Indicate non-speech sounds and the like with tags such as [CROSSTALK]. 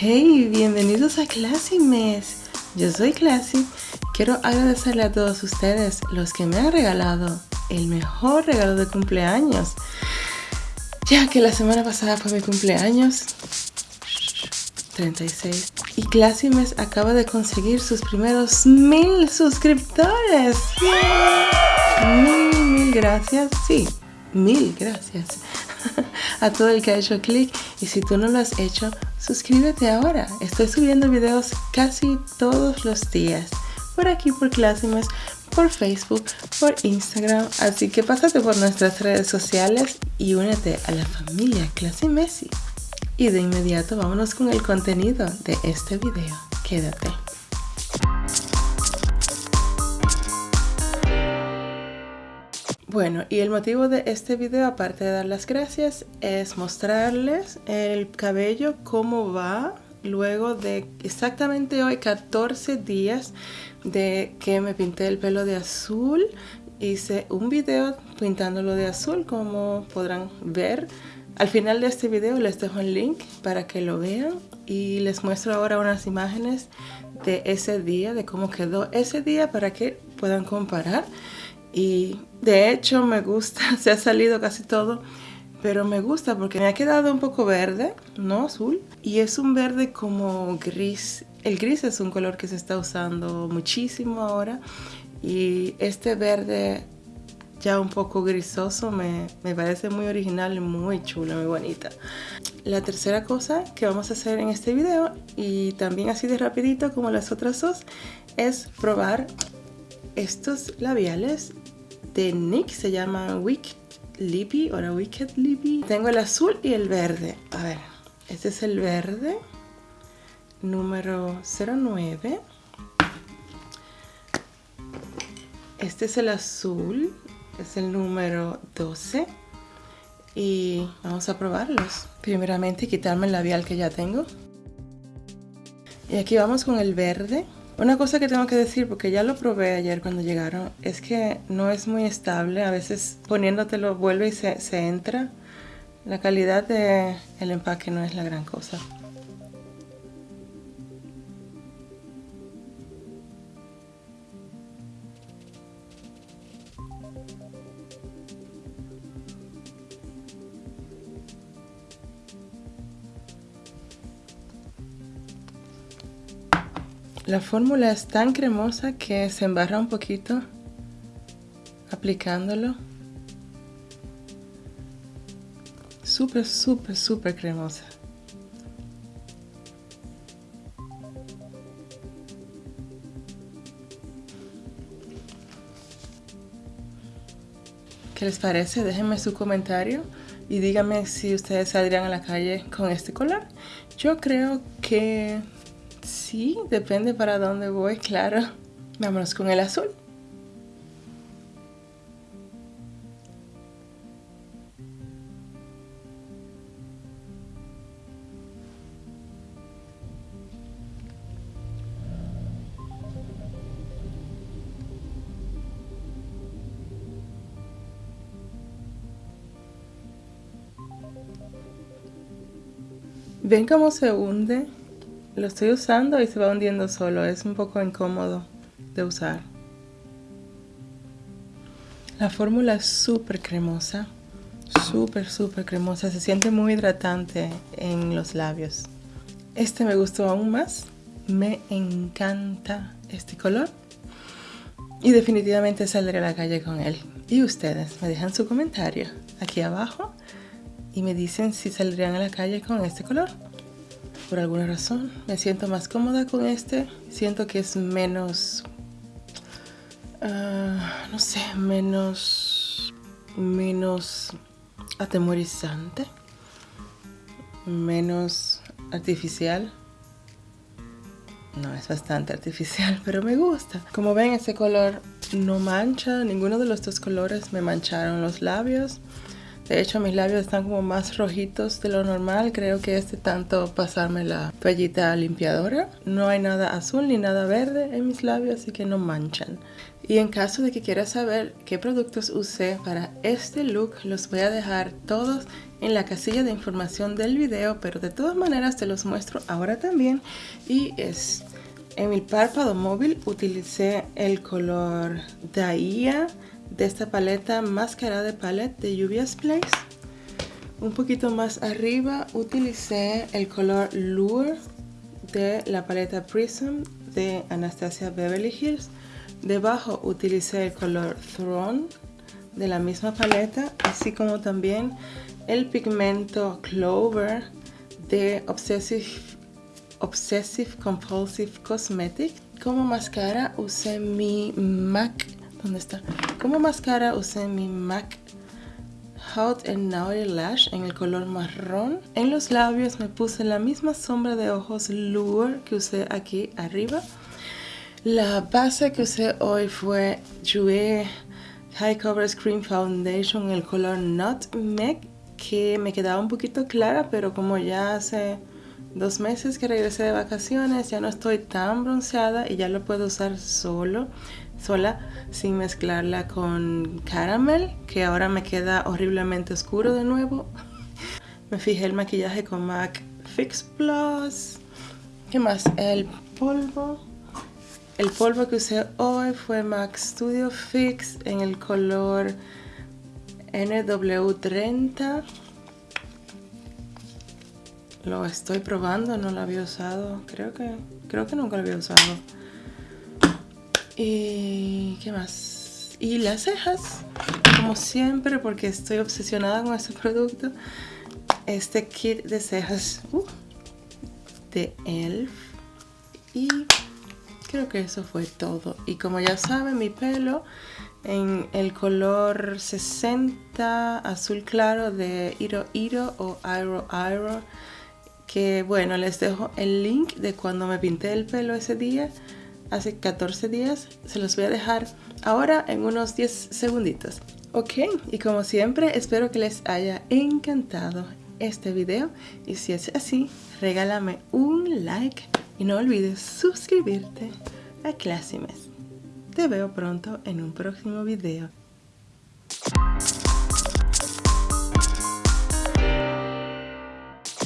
Hey, bienvenidos a Classy Mes. Yo soy Classy. Quiero agradecerle a todos ustedes los que me han regalado el mejor regalo de cumpleaños. Ya que la semana pasada fue mi cumpleaños. 36. Y Classy Mes acaba de conseguir sus primeros mil suscriptores. Mil, mil gracias. Sí, mil gracias [LAUGHS] a todo el que ha hecho clic y si tú no lo has hecho, suscríbete ahora. Estoy subiendo videos casi todos los días por aquí por Classimes, por Facebook, por Instagram, así que pásate por nuestras redes sociales y únete a la familia Classy Messi. Y de inmediato vámonos con el contenido de este video. Quédate. Bueno, y el motivo de este video, aparte de dar las gracias, es mostrarles el cabello, cómo va luego de exactamente hoy 14 días de que me pinté el pelo de azul. Hice un video pintándolo de azul, como podrán ver. Al final de este video les dejo el link para que lo vean y les muestro ahora unas imágenes de ese día, de cómo quedó ese día para que puedan comparar. Y de hecho me gusta, [LAUGHS] se ha salido casi todo, pero me gusta porque me ha quedado un poco verde, no azul. Y es un verde como gris. El gris es un color que se está usando muchísimo ahora. Y este verde ya un poco grisoso me, me, parece muy original muy chulo, muy bonita. La tercera cosa que vamos a hacer en este video y también así de rapidito como las otras dos es probar estos labiales de NYX se llaman Wicked Lippy o Wicked Lippy. Tengo el azul y el verde. A ver, este es el verde número 09. Este es el azul, es el número 12. Y vamos a probarlos. Primeramente quitarme el labial que ya tengo. Y aquí vamos con el verde. Una cosa que tengo que decir, porque ya lo probé ayer cuando llegaron, es que no es muy estable. A veces poniéndotelo vuelve y se, se entra. La calidad del el empaque no es la gran cosa. La fórmula es tan cremosa que se embarra un poquito aplicándolo. Súper, súper, súper cremosa. ¿Qué les parece? Déjenme su comentario y díganme si ustedes saldrían a la calle con este color. Yo creo que Sí, depende para dónde voy, claro. Vámonos con el azul. ¿Ven cómo se hunde? Lo estoy usando y se va hundiendo solo. Es un poco incómodo de usar. La fórmula es súper cremosa. Súper, súper cremosa. Se siente muy hidratante en los labios. Este me gustó aún más. Me encanta este color. Y definitivamente saldré a la calle con él. Y ustedes me dejan su comentario aquí abajo y me dicen si saldrían a la calle con este color por alguna razón. Me siento más cómoda con este. Siento que es menos... Ah, no sé, menos... Menos atemorizante. Menos artificial. No, es bastante artificial, [LAUGHS] pero me gusta. Como ven, ese color no mancha. Ninguno de los dos colores me mancharon los labios. De hecho, mis labios están como más rojitos de lo normal. Creo que es de tanto pasarme la toallita limpiadora. No hay nada azul ni nada verde en mis labios, así que no manchan. Y en caso de que quieras saber qué productos usé para este look, los voy a dejar todos en la casilla de información del video, pero de todas maneras te los muestro ahora también. Y es, en mi párpado móvil utilicé el color Dahlia de esta paleta Máscara de Palette de Lluvias Place. Un poquito más arriba utilicé el color Lure de la paleta Prism de Anastasia Beverly Hills. Debajo utilicé el color Throne de la misma paleta, así como también el pigmento Clover de Obsessive, Obsessive Compulsive Cosmetic. Como máscara usé mi MAC ¿Dónde está? Como máscara usé mi MAC Hot and Naughty Lash en el color marrón. En los labios me puse la misma sombra de ojos Lure que usé aquí arriba. La base que usé hoy fue Jouer High Cover Cream Foundation en el color Nutmeg que me quedaba un poquito clara pero como ya hace dos meses que regresé de vacaciones ya no estoy tan bronceada y ya lo puedo usar solo sola sin mezclarla con caramel que ahora me queda horriblemente oscuro de nuevo. [LAUGHS] Me fijé el maquillaje con MAC Fix Plus. ¿qué más? el polvo. El polvo que usé hoy fue MAC Studio Fix en el color NW30 lo estoy probando, no lo había usado. Creo que, creo que nunca lo había usado. Y qué más y las cejas como siempre porque estoy obsesionada con este [LAUGHS] producto. Este kit de cejas uh, de elf y creo que eso fue todo. Y como ya saben mi pelo en el color 60 azul claro de Iro Iro o Iro Iro que bueno les dejo el link de cuando me pinté el pelo ese día hace 14 días. Se los voy a dejar ahora en unos 10 segunditos. Ok, y como siempre espero que les haya encantado este video y si es así, regálame un like y no olvides suscribirte a Classimes. Te veo pronto en un próximo video.